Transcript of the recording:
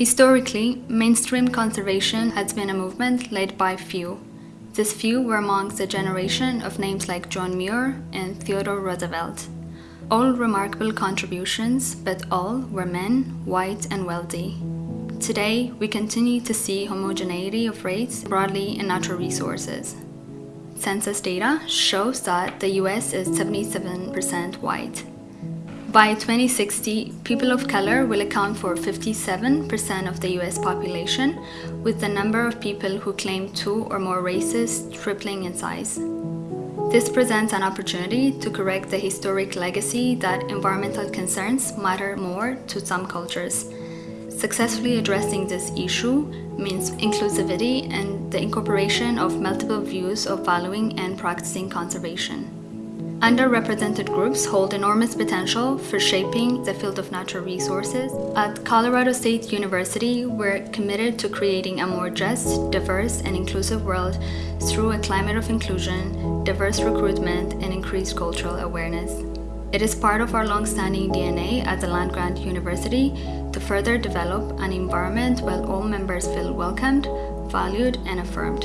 Historically, mainstream conservation has been a movement led by few. This few were amongst a generation of names like John Muir and Theodore Roosevelt. All remarkable contributions, but all were men, white and wealthy. Today, we continue to see homogeneity of race broadly in natural resources. Census data shows that the US is 77% white. By 2060, people of color will account for 57% of the US population, with the number of people who claim two or more races tripling in size. This presents an opportunity to correct the historic legacy that environmental concerns matter more to some cultures Successfully addressing this issue means inclusivity and the incorporation of multiple views of valuing and practicing conservation. Underrepresented groups hold enormous potential for shaping the field of natural resources. At Colorado State University, we're committed to creating a more just, diverse, and inclusive world through a climate of inclusion, diverse recruitment, and increased cultural awareness. It is part of our long-standing DNA at the land-grant university to further develop an environment where all members feel welcomed, valued, and affirmed.